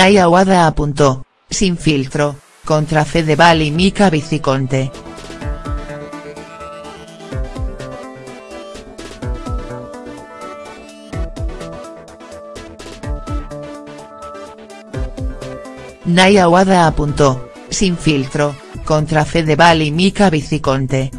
Naya Wada apuntó, sin filtro, contra Fedeval y Mika Viciconte. Naya Wada apuntó, sin filtro, contra Fedeval y Mika Viciconte.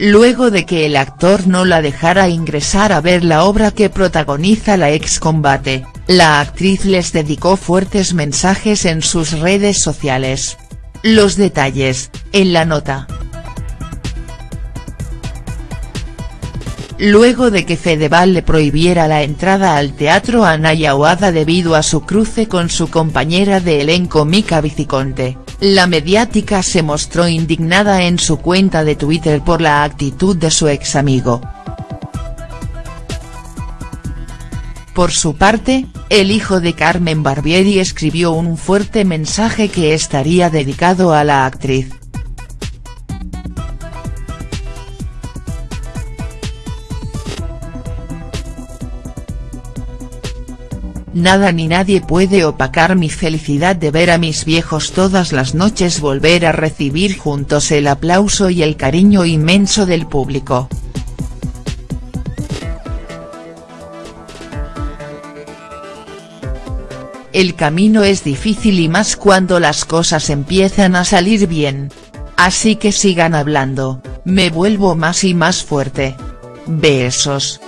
Luego de que el actor no la dejara ingresar a ver la obra que protagoniza la ex combate, la actriz les dedicó fuertes mensajes en sus redes sociales. Los detalles, en la nota. Luego de que Fedeval le prohibiera la entrada al teatro a Naya debido a su cruce con su compañera de elenco Mika Viciconte, la mediática se mostró indignada en su cuenta de Twitter por la actitud de su ex amigo. Por su parte, el hijo de Carmen Barbieri escribió un fuerte mensaje que estaría dedicado a la actriz. Nada ni nadie puede opacar mi felicidad de ver a mis viejos todas las noches volver a recibir juntos el aplauso y el cariño inmenso del público. El camino es difícil y más cuando las cosas empiezan a salir bien. Así que sigan hablando, me vuelvo más y más fuerte. Besos.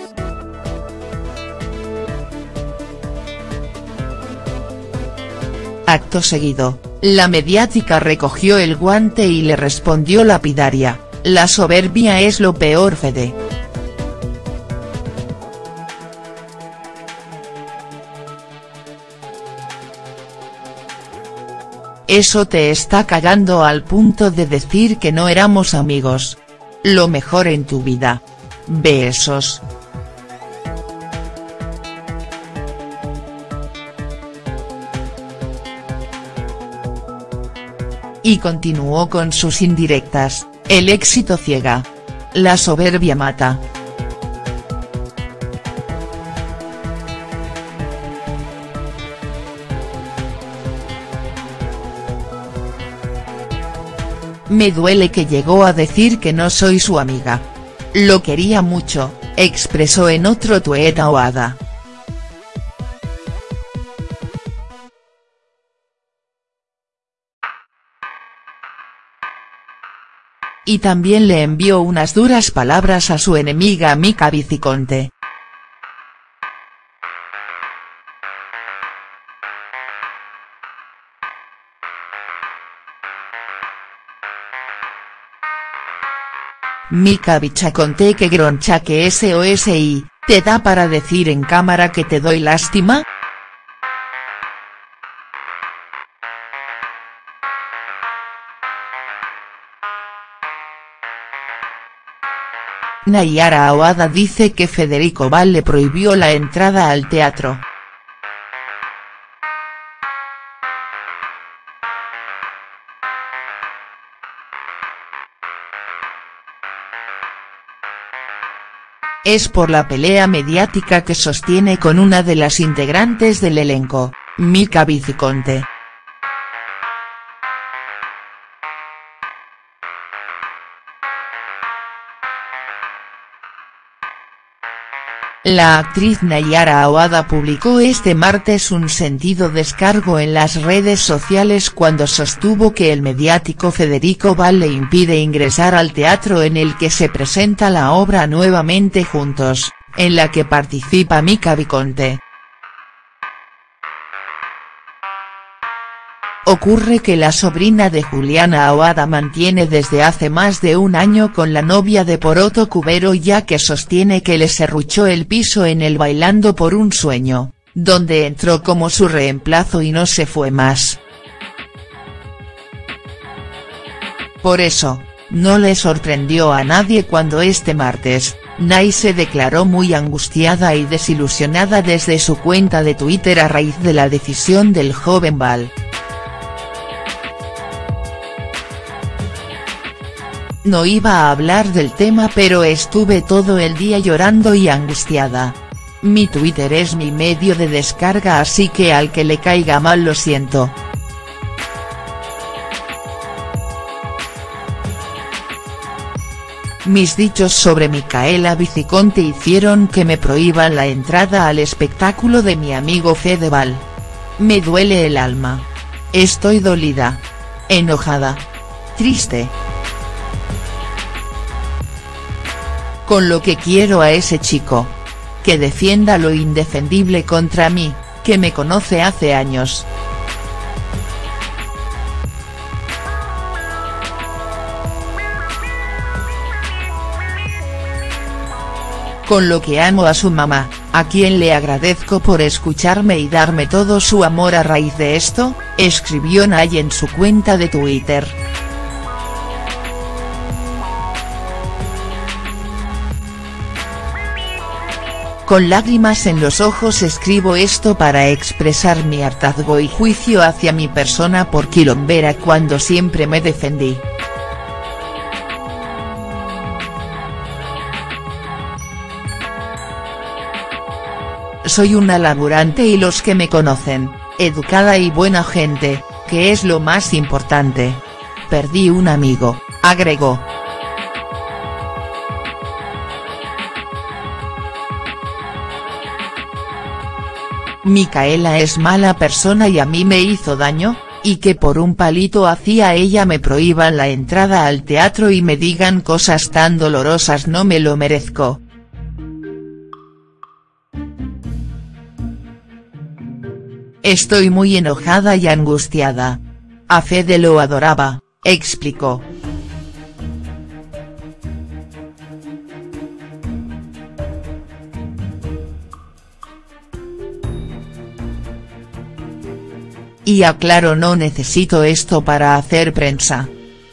Acto seguido, la mediática recogió el guante y le respondió lapidaria, la soberbia es lo peor Fede. Eso te está cagando al punto de decir que no éramos amigos. Lo mejor en tu vida. Besos. Y continuó con sus indirectas, el éxito ciega. La soberbia mata. Me duele que llegó a decir que no soy su amiga. Lo quería mucho, expresó en otro tuet Oada. Y también le envió unas duras palabras a su enemiga Mika Viciconte. Mika Vichaconte que groncha que SOSI, ¿te da para decir en cámara que te doy lástima?. Nayara Aoada dice que Federico Val le prohibió la entrada al teatro. Es por la pelea mediática que sostiene con una de las integrantes del elenco, Mika Viciconte. La actriz Nayara Aoada publicó este martes un sentido descargo en las redes sociales cuando sostuvo que el mediático Federico Val le impide ingresar al teatro en el que se presenta la obra Nuevamente Juntos, en la que participa Mika Viconte. Ocurre que la sobrina de Juliana Aoada mantiene desde hace más de un año con la novia de Poroto Cubero ya que sostiene que le serruchó el piso en el Bailando por un sueño, donde entró como su reemplazo y no se fue más. Por eso, no le sorprendió a nadie cuando este martes, Nay se declaró muy angustiada y desilusionada desde su cuenta de Twitter a raíz de la decisión del joven Val. No iba a hablar del tema pero estuve todo el día llorando y angustiada. Mi Twitter es mi medio de descarga así que al que le caiga mal lo siento. Mis dichos sobre Micaela Viciconte hicieron que me prohíban la entrada al espectáculo de mi amigo Fedeval. Me duele el alma. Estoy dolida. Enojada. Triste. Con lo que quiero a ese chico. Que defienda lo indefendible contra mí, que me conoce hace años. con lo que amo a su mamá, a quien le agradezco por escucharme y darme todo su amor a raíz de esto, escribió Nay en su cuenta de Twitter. Con lágrimas en los ojos escribo esto para expresar mi hartazgo y juicio hacia mi persona por quilombera cuando siempre me defendí. Soy una laburante y los que me conocen, educada y buena gente, que es lo más importante. Perdí un amigo, agregó. Micaela es mala persona y a mí me hizo daño, y que por un palito hacia ella me prohíban la entrada al teatro y me digan cosas tan dolorosas no me lo merezco. Estoy muy enojada y angustiada. A Fede lo adoraba, explicó. Y aclaro no necesito esto para hacer prensa.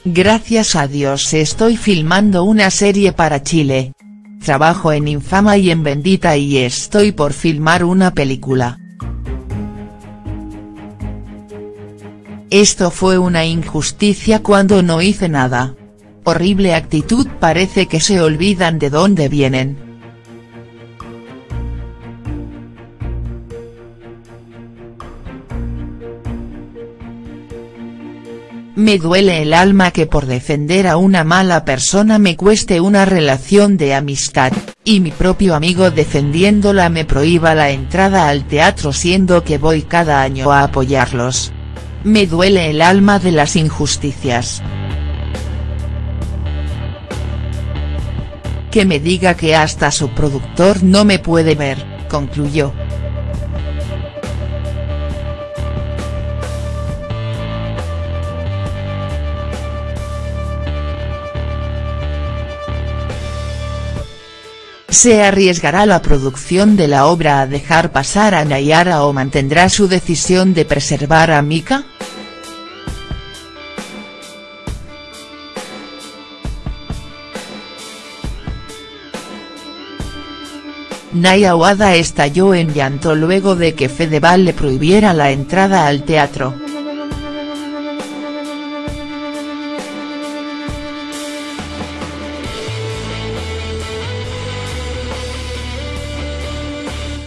Gracias a Dios estoy filmando una serie para Chile. Trabajo en Infama y en Bendita y estoy por filmar una película. Esto fue una injusticia cuando no hice nada. Horrible actitud parece que se olvidan de dónde vienen. Me duele el alma que por defender a una mala persona me cueste una relación de amistad, y mi propio amigo defendiéndola me prohíba la entrada al teatro siendo que voy cada año a apoyarlos. Me duele el alma de las injusticias. Que me diga que hasta su productor no me puede ver, concluyó. ¿Se arriesgará la producción de la obra a dejar pasar a Nayara o mantendrá su decisión de preservar a Mika?. Naya Wada estalló en llanto luego de que Fedeval le prohibiera la entrada al teatro.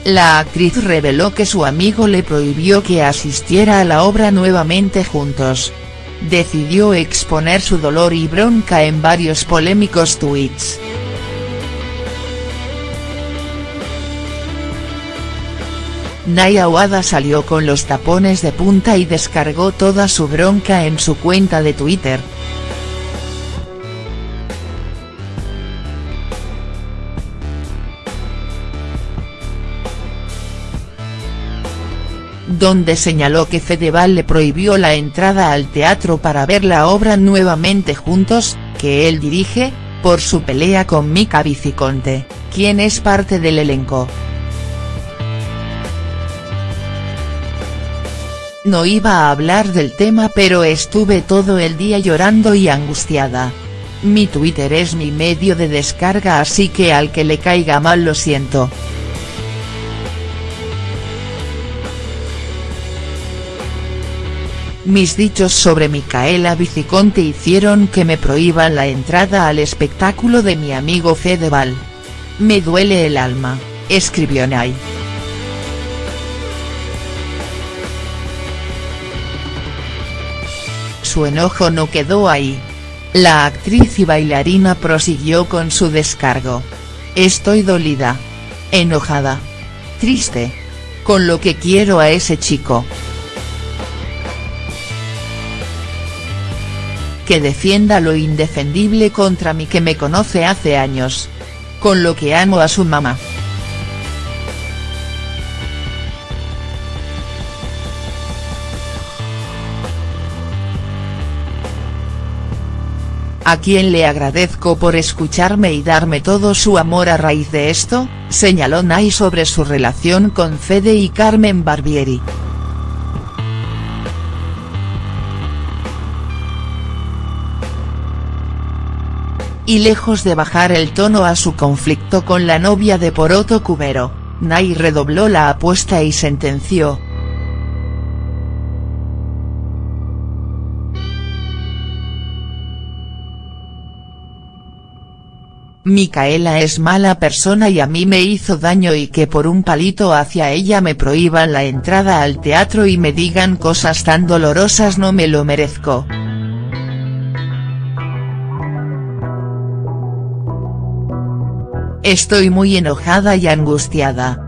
La actriz reveló que su amigo le prohibió que asistiera a la obra nuevamente juntos. Decidió exponer su dolor y bronca en varios polémicos tweets. Naya Wada salió con los tapones de punta y descargó toda su bronca en su cuenta de Twitter. Donde señaló que Fedeval le prohibió la entrada al teatro para ver la obra nuevamente juntos, que él dirige, por su pelea con Mika Viciconte, quien es parte del elenco. No iba a hablar del tema pero estuve todo el día llorando y angustiada. Mi Twitter es mi medio de descarga así que al que le caiga mal lo siento. Mis dichos sobre Micaela Viciconte hicieron que me prohíban la entrada al espectáculo de mi amigo Fedeval. Me duele el alma, escribió Nay. Su enojo no quedó ahí. La actriz y bailarina prosiguió con su descargo. Estoy dolida. Enojada. Triste. Con lo que quiero a ese chico. Que defienda lo indefendible contra mí que me conoce hace años. Con lo que amo a su mamá. a quien le agradezco por escucharme y darme todo su amor a raíz de esto, señaló Nay sobre su relación con Fede y Carmen Barbieri. Y lejos de bajar el tono a su conflicto con la novia de Poroto Cubero, Nay redobló la apuesta y sentenció, Micaela es mala persona y a mí me hizo daño y que por un palito hacia ella me prohíban la entrada al teatro y me digan cosas tan dolorosas no me lo merezco. Estoy muy enojada y angustiada.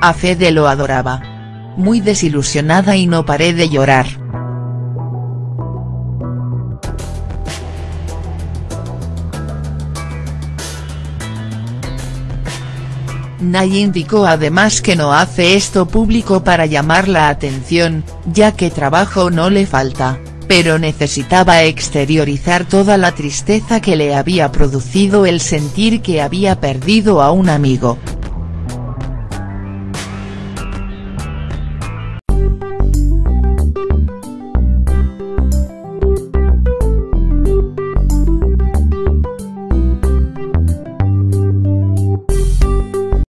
A Fede lo adoraba. Muy desilusionada y no paré de llorar. Nay indicó además que no hace esto público para llamar la atención, ya que trabajo no le falta, pero necesitaba exteriorizar toda la tristeza que le había producido el sentir que había perdido a un amigo.